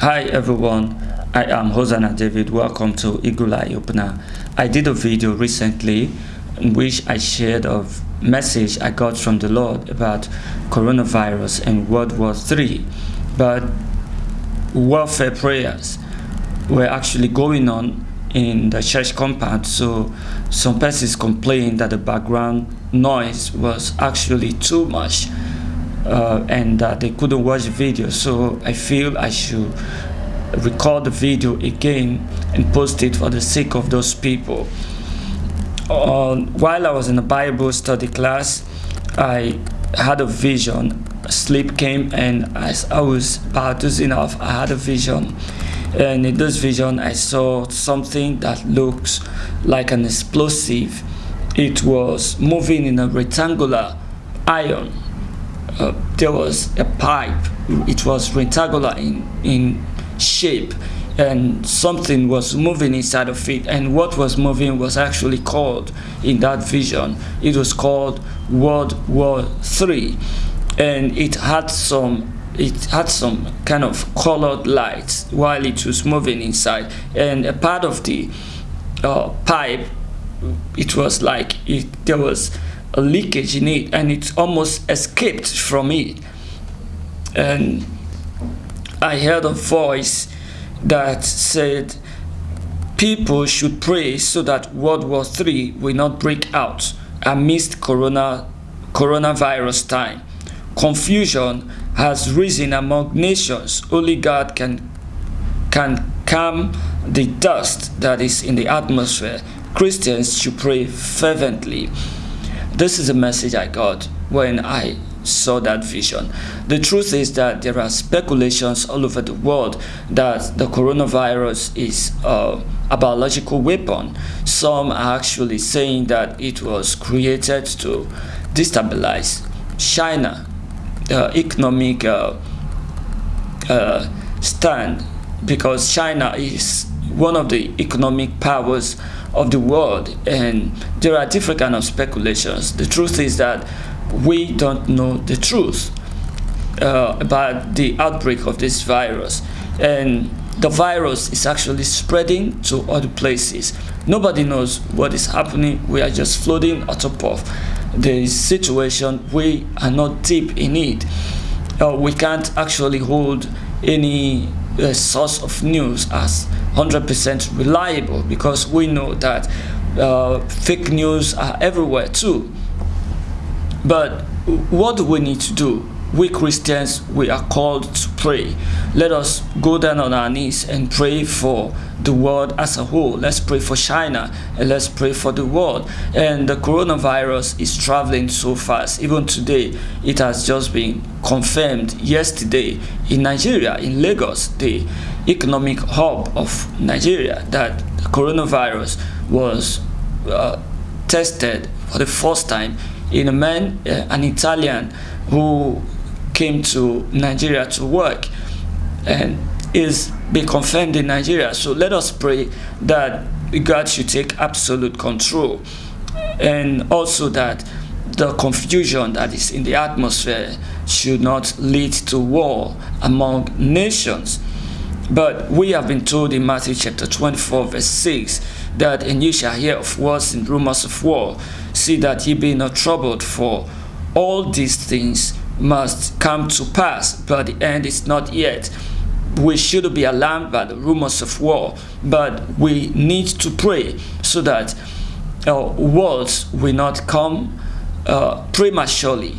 Hi everyone, I am Hosanna David. Welcome to Eye Opener. I did a video recently in which I shared a message I got from the Lord about coronavirus and World War III. But warfare prayers were actually going on in the church compound so some persons complained that the background noise was actually too much uh, and that they couldn't watch the video. So I feel I should record the video again and post it for the sake of those people. Uh, while I was in a Bible study class I had a vision. Sleep came and as I was dozing off. I had a vision. And in this vision I saw something that looks like an explosive. It was moving in a rectangular iron uh, there was a pipe. It was rectangular in in shape and something was moving inside of it. And what was moving was actually called in that vision it was called world war three. And it had some it had some kind of colored lights while it was moving inside. And a part of the uh, pipe it was like it, there was a leakage in it and it almost escaped from it and I heard a voice that said people should pray so that World War III will not break out amidst corona coronavirus time confusion has risen among nations, only God can, can calm the dust that is in the atmosphere. Christians should pray fervently. This is a message I got when I saw that vision. The truth is that there are speculations all over the world that the coronavirus is uh, a biological weapon. Some are actually saying that it was created to destabilize China uh, economic uh, uh, stand because China is one of the economic powers of the world and there are different kind of speculations. The truth is that we don't know the truth uh, about the outbreak of this virus and the virus is actually spreading to other places. Nobody knows what is happening. We are just floating on top of the situation we are not deep in it uh, we can't actually hold any uh, source of news as 100% reliable because we know that uh, fake news are everywhere too. But what do we need to do we Christians, we are called to pray. Let us go down on our knees and pray for the world as a whole. Let's pray for China and let's pray for the world. And the coronavirus is traveling so fast. Even today, it has just been confirmed yesterday in Nigeria, in Lagos, the economic hub of Nigeria, that the coronavirus was uh, tested for the first time in a man, uh, an Italian, who came to Nigeria to work and is be confirmed in Nigeria. So let us pray that God should take absolute control and also that the confusion that is in the atmosphere should not lead to war among nations. But we have been told in Matthew chapter 24 verse 6 that and ye shall hear of wars and rumors of war. See that ye be not troubled for all these things must come to pass, but the end is not yet. We should be alarmed by the rumors of war, but we need to pray so that uh, wars will not come uh, prematurely.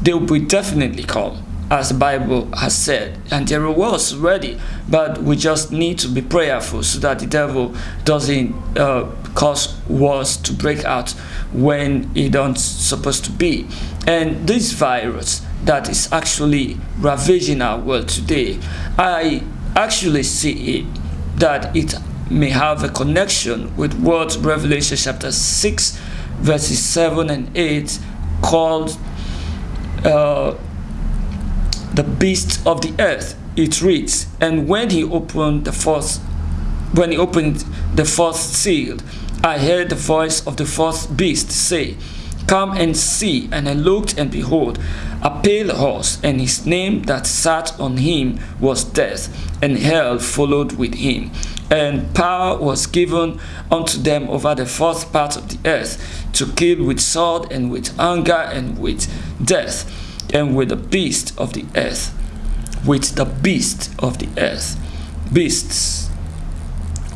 They will definitely come, as the Bible has said, and there are wars ready, but we just need to be prayerful so that the devil doesn't uh, cause wars to break out when it don't supposed to be. And this virus, that is actually ravaging our world today, I actually see it that it may have a connection with what Revelation chapter 6 verses 7 and 8 called uh, the beast of the earth. It reads and when he opened the fourth when he opened the fourth seal i heard the voice of the fourth beast say Come and see. And I looked, and behold, a pale horse, and his name that sat on him was Death, and hell followed with him. And power was given unto them over the fourth part of the earth to kill with sword, and with anger, and with death, and with the beast of the earth. With the beast of the earth. Beasts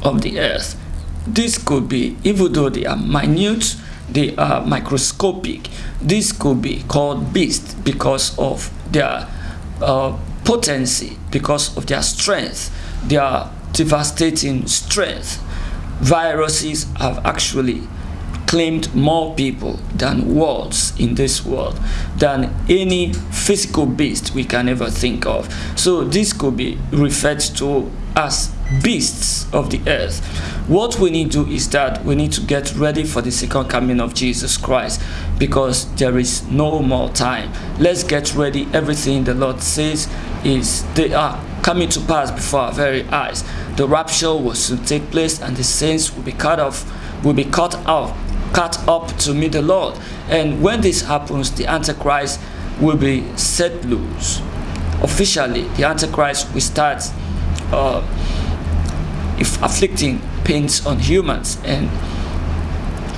of the earth. This could be, even though they are minute, they are microscopic. This could be called beast because of their uh, potency, because of their strength, their devastating strength. Viruses have actually claimed more people than worlds in this world than any physical beast we can ever think of so this could be referred to as beasts of the earth what we need to do is that we need to get ready for the second coming of jesus christ because there is no more time let's get ready everything the lord says is they are coming to pass before our very eyes the rapture will soon take place and the saints will be cut off will be cut off cut up to meet the Lord. And when this happens, the Antichrist will be set loose. Officially, the Antichrist will start uh, if afflicting pains on humans and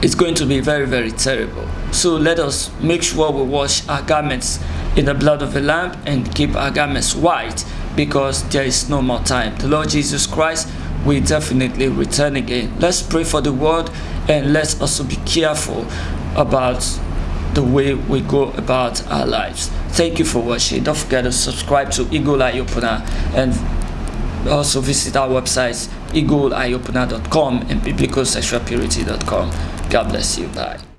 it's going to be very very terrible. So let us make sure we wash our garments in the blood of the lamb and keep our garments white because there is no more time. The lord jesus christ will definitely return again. Let's pray for the world and let's also be careful about the way we go about our lives. Thank you for watching. Don't forget to subscribe to eagle eye opener and also visit our websites eagleeyeopener.com and biblicalsexualpurity.com god bless you. Bye